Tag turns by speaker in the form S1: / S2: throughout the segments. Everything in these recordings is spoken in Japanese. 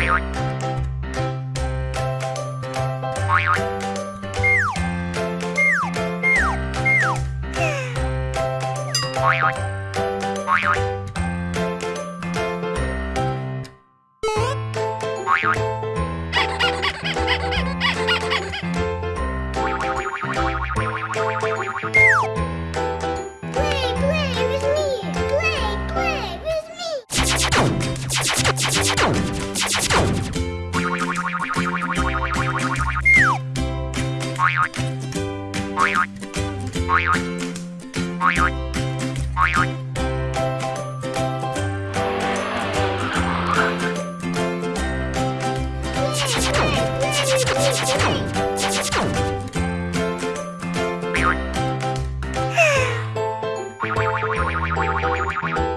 S1: Bye. Bye.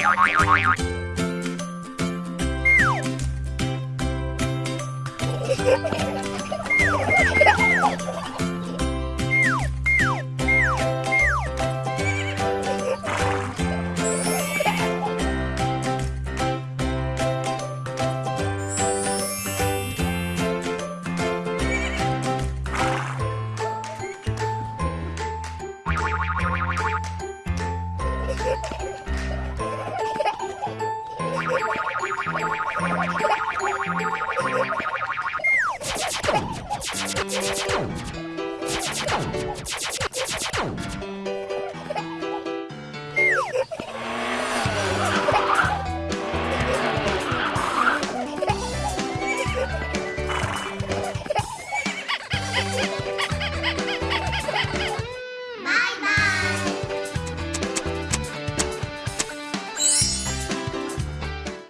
S1: Ha ha ha!
S2: Thank you.